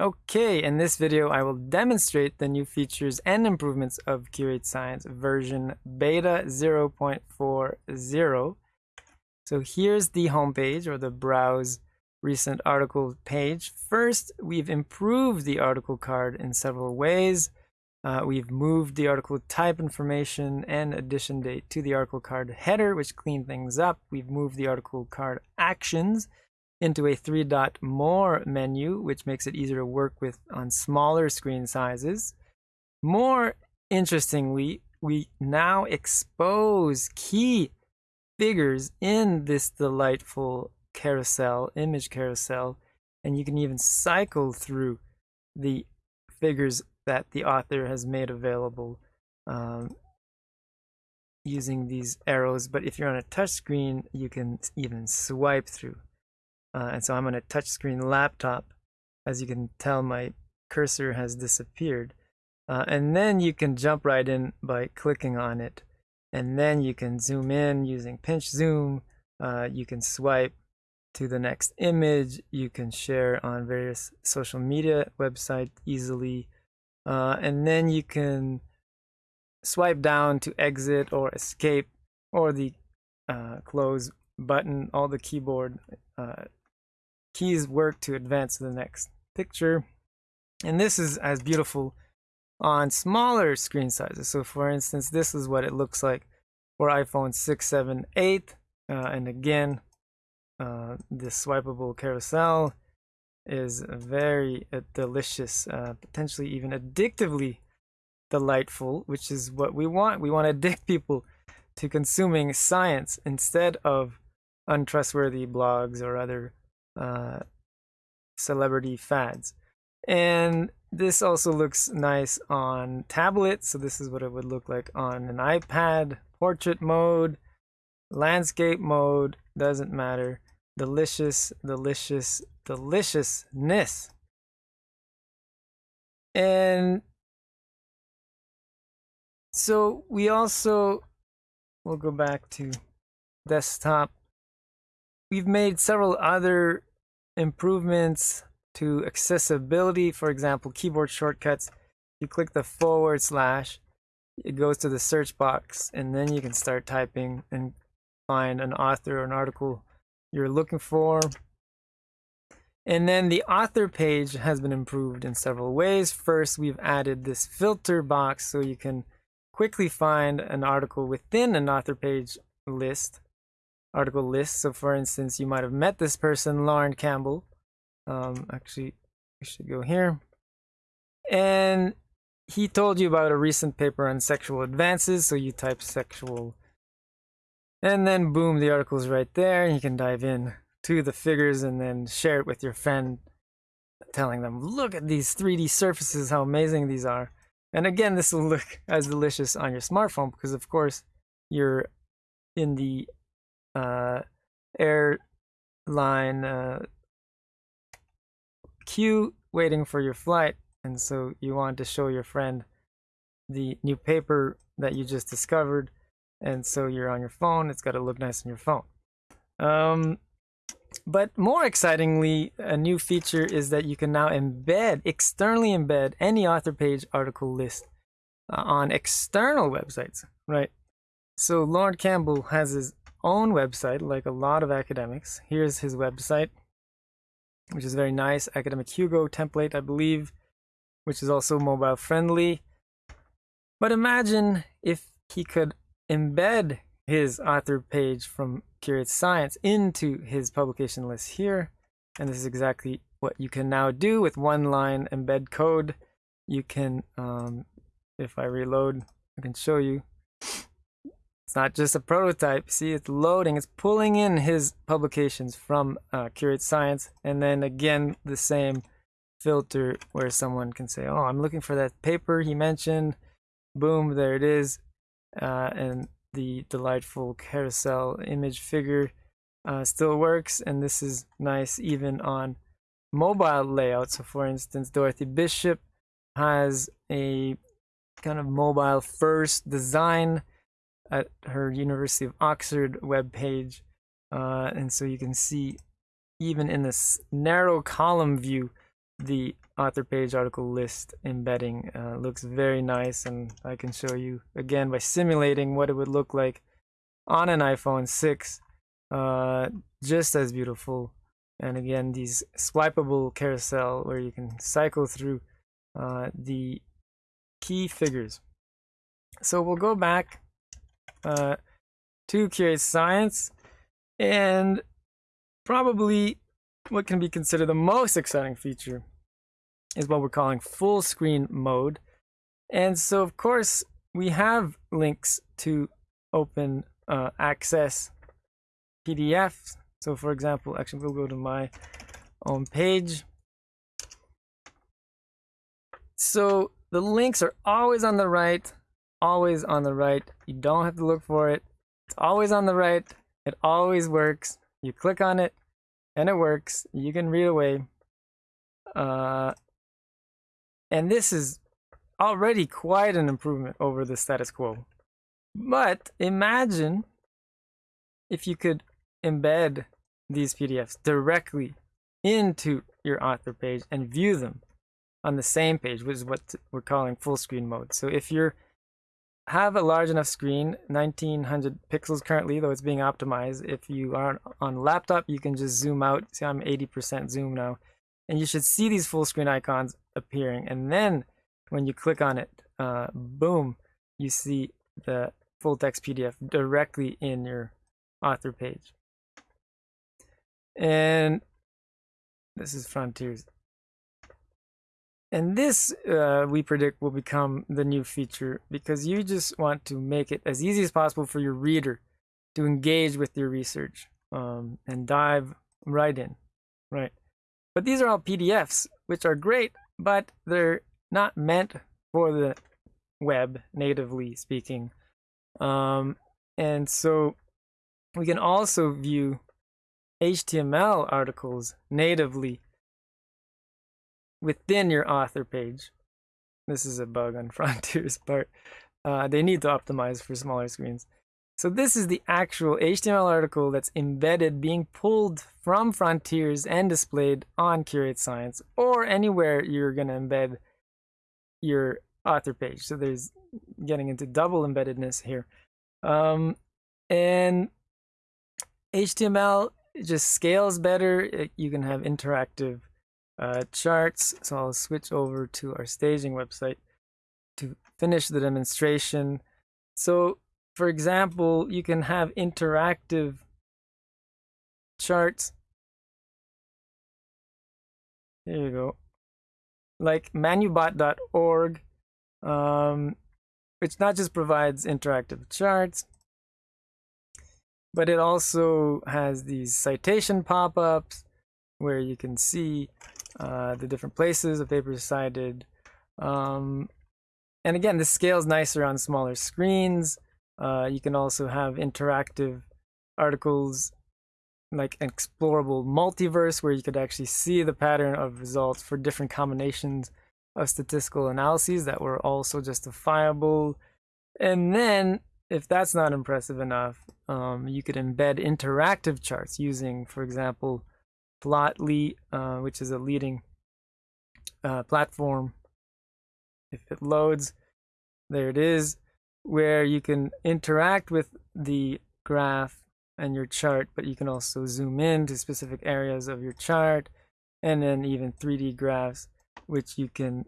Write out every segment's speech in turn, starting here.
Okay, in this video I will demonstrate the new features and improvements of Curate Science version beta 0.40. So here's the homepage or the browse recent article page. First, we've improved the article card in several ways. Uh, we've moved the article type information and edition date to the article card header, which cleaned things up. We've moved the article card actions into a three dot more menu, which makes it easier to work with on smaller screen sizes. More interestingly, we now expose key figures in this delightful carousel, image carousel, and you can even cycle through the figures that the author has made available um, using these arrows. But if you're on a touch screen, you can even swipe through. Uh, and so I'm on a touchscreen laptop. As you can tell, my cursor has disappeared. Uh, and then you can jump right in by clicking on it. And then you can zoom in using pinch zoom. Uh, you can swipe to the next image. You can share on various social media websites easily. Uh, and then you can swipe down to exit or escape or the uh, close button. All the keyboard uh, keys work to advance to the next picture. And this is as beautiful on smaller screen sizes. So for instance, this is what it looks like for iPhone 6, 7, 8. Uh, and again, uh, this swipeable carousel is very uh, delicious, uh, potentially even addictively delightful, which is what we want. We want to addict people to consuming science instead of untrustworthy blogs or other uh, celebrity fads. And this also looks nice on tablet. So this is what it would look like on an iPad, portrait mode, landscape mode, doesn't matter. Delicious, delicious, deliciousness. And so we also, we'll go back to desktop. We've made several other improvements to accessibility. For example, keyboard shortcuts. You click the forward slash, it goes to the search box, and then you can start typing and find an author or an article you're looking for. And then the author page has been improved in several ways. First, we've added this filter box so you can quickly find an article within an author page list article list. So for instance, you might have met this person, Lorne Campbell. Um, actually, we should go here. And he told you about a recent paper on sexual advances. So you type sexual and then boom, the article's right there. You can dive in to the figures and then share it with your friend, telling them, look at these 3D surfaces, how amazing these are. And again, this will look as delicious on your smartphone because of course you're in the uh, airline uh, queue waiting for your flight, and so you want to show your friend the new paper that you just discovered, and so you're on your phone. It's got to look nice on your phone. Um, but more excitingly, a new feature is that you can now embed, externally embed any author page article list uh, on external websites, right? So Lorne Campbell has his own website, like a lot of academics. Here's his website, which is very nice. Academic Hugo template, I believe, which is also mobile friendly. But imagine if he could embed his author page from Curate Science into his publication list here. And this is exactly what you can now do with one line embed code. You can, um, if I reload, I can show you it's not just a prototype. See, it's loading. It's pulling in his publications from uh, Curate Science. And then again, the same filter where someone can say, oh, I'm looking for that paper he mentioned. Boom, there it is. Uh, and the delightful carousel image figure uh, still works. And this is nice even on mobile layout. So for instance, Dorothy Bishop has a kind of mobile first design at her University of Oxford webpage. Uh, and so you can see even in this narrow column view the author page article list embedding uh, looks very nice and I can show you again by simulating what it would look like on an iPhone 6 uh, just as beautiful and again these swipeable carousel where you can cycle through uh, the key figures so we'll go back uh, to Curate Science and probably what can be considered the most exciting feature is what we're calling full screen mode. And so, of course, we have links to open uh, access PDFs. So, for example, actually, we'll go to my own page. So, the links are always on the right, always on the right. You don't have to look for it. It's always on the right. It always works. You click on it, and it works. You can read away. Uh, and this is already quite an improvement over the status quo. But imagine if you could embed these PDFs directly into your author page and view them on the same page, which is what we're calling full screen mode. So if you have a large enough screen, 1900 pixels currently, though it's being optimized. If you aren't on laptop, you can just zoom out. See, I'm 80% zoom now. And you should see these full screen icons appearing. And then when you click on it, uh, boom, you see the full text PDF directly in your author page. And this is Frontiers. And this, uh, we predict, will become the new feature because you just want to make it as easy as possible for your reader to engage with your research um, and dive right in, right? But these are all PDFs, which are great, but they're not meant for the web, natively speaking. Um, and so we can also view HTML articles natively within your author page. This is a bug on Frontier's part. Uh, they need to optimize for smaller screens. So this is the actual HTML article that's embedded, being pulled from Frontiers and displayed on Curate Science or anywhere you're going to embed your author page. So there's getting into double embeddedness here. Um, and HTML just scales better. You can have interactive uh, charts. So I'll switch over to our staging website to finish the demonstration. So for example, you can have interactive charts. Here you go. Like manubot.org, um, which not just provides interactive charts, but it also has these citation pop-ups where you can see uh, the different places paper is cited. Um, and again, this scales nicer on smaller screens. Uh, you can also have interactive articles like an explorable multiverse where you could actually see the pattern of results for different combinations of statistical analyses that were also justifiable. And then, if that's not impressive enough, um, you could embed interactive charts using, for example, Plotly, uh, which is a leading uh, platform. If it loads, there it is, where you can interact with the graph and your chart, but you can also zoom in to specific areas of your chart and then even 3D graphs, which you can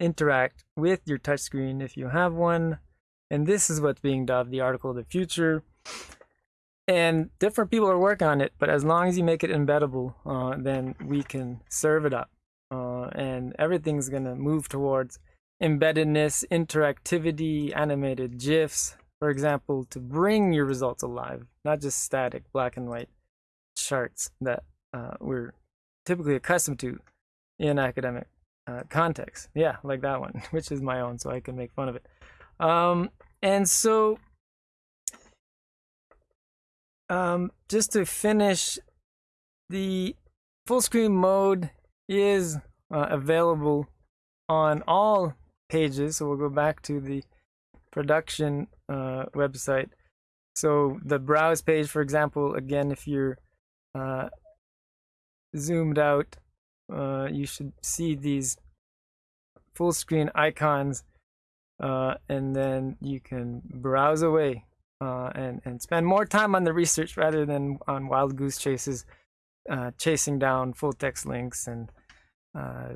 interact with your touchscreen if you have one. And this is what's being dubbed the article of the future and different people are working on it but as long as you make it embeddable uh, then we can serve it up. Uh, and everything's gonna move towards embeddedness interactivity animated gifs for example to bring your results alive not just static black and white charts that uh, we're typically accustomed to in academic uh, context. Yeah like that one which is my own so i can make fun of it. Um, and so um, just to finish, the full screen mode is uh, available on all pages. So we'll go back to the production uh, website. So the browse page, for example, again, if you're uh, zoomed out uh, you should see these full screen icons uh, and then you can browse away uh, and, and spend more time on the research rather than on wild goose chases, uh, chasing down full text links and uh,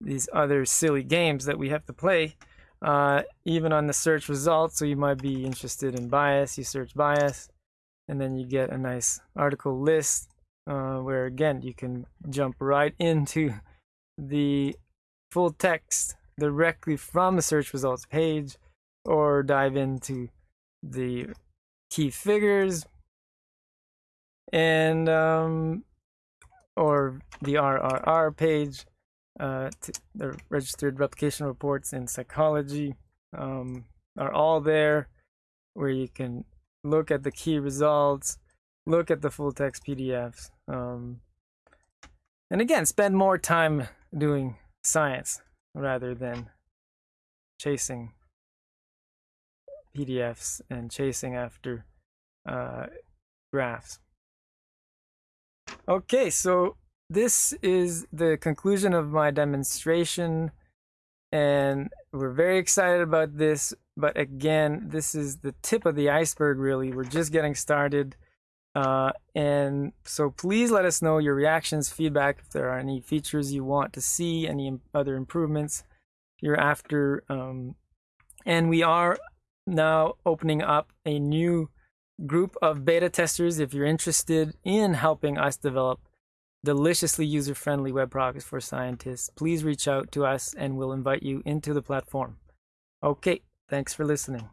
these other silly games that we have to play. Uh, even on the search results, so you might be interested in bias, you search bias, and then you get a nice article list uh, where again you can jump right into the full text directly from the search results page or dive into the key figures and um, or the RRR page, uh, the registered replication reports in psychology um, are all there where you can look at the key results, look at the full text PDFs, um, and again, spend more time doing science rather than chasing PDFs and chasing after uh, graphs. Okay, so this is the conclusion of my demonstration and we're very excited about this but again this is the tip of the iceberg really we're just getting started uh, and so please let us know your reactions feedback if there are any features you want to see any other improvements you're after um, and we are now opening up a new group of beta testers if you're interested in helping us develop deliciously user-friendly web products for scientists. Please reach out to us and we'll invite you into the platform. Okay thanks for listening